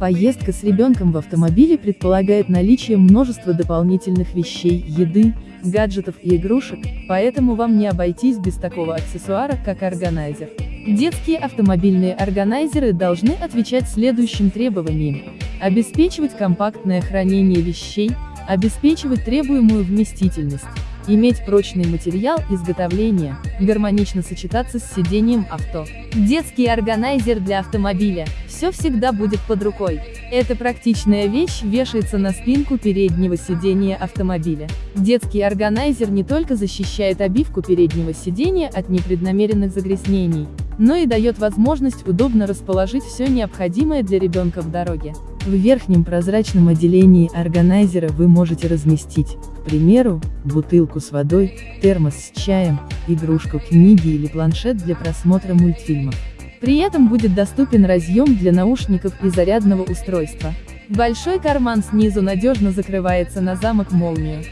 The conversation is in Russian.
Поездка с ребенком в автомобиле предполагает наличие множества дополнительных вещей, еды, гаджетов и игрушек, поэтому вам не обойтись без такого аксессуара, как органайзер. Детские автомобильные органайзеры должны отвечать следующим требованиям. Обеспечивать компактное хранение вещей, обеспечивать требуемую вместительность, иметь прочный материал изготовления, гармонично сочетаться с сидением авто. Детский органайзер для автомобиля. Все всегда будет под рукой. Эта практичная вещь вешается на спинку переднего сидения автомобиля. Детский органайзер не только защищает обивку переднего сидения от непреднамеренных загрязнений, но и дает возможность удобно расположить все необходимое для ребенка в дороге. В верхнем прозрачном отделении органайзера вы можете разместить, к примеру, бутылку с водой, термос с чаем, игрушку, книги или планшет для просмотра мультфильмов. При этом будет доступен разъем для наушников и зарядного устройства. Большой карман снизу надежно закрывается на замок молнию.